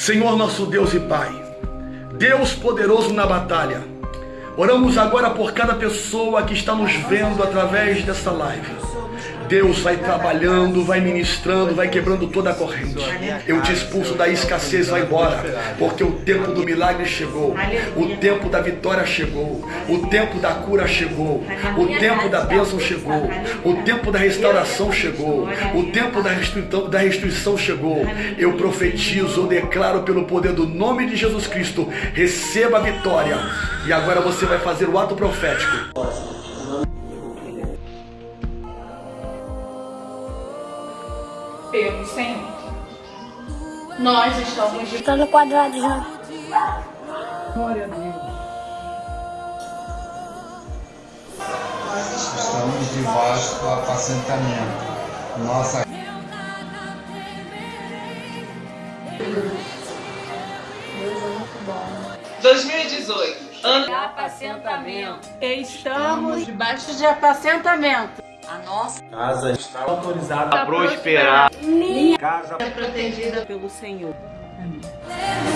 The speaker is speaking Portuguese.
Senhor nosso Deus e Pai, Deus poderoso na batalha, oramos agora por cada pessoa que está nos vendo através dessa live. Deus vai trabalhando, vai ministrando, vai quebrando toda a corrente. Eu te expulso da escassez, vai embora, porque o tempo do milagre chegou, o tempo da vitória chegou, o tempo da cura chegou, o tempo da bênção chegou, o tempo da restauração chegou, o tempo da restrição, da restrição chegou. Eu profetizo, eu declaro pelo poder do nome de Jesus Cristo, receba a vitória. E agora você vai fazer o ato profético. Pelo Senhor. Nós estamos de Todo quadrado já. glória a Deus. Estamos debaixo do apacentamento. Nossa 2018, ano de apacentamento. Estamos debaixo de apacentamento. A nossa casa está autorizada a prosperar. casa é protegida Pelo Senhor. Aleluia.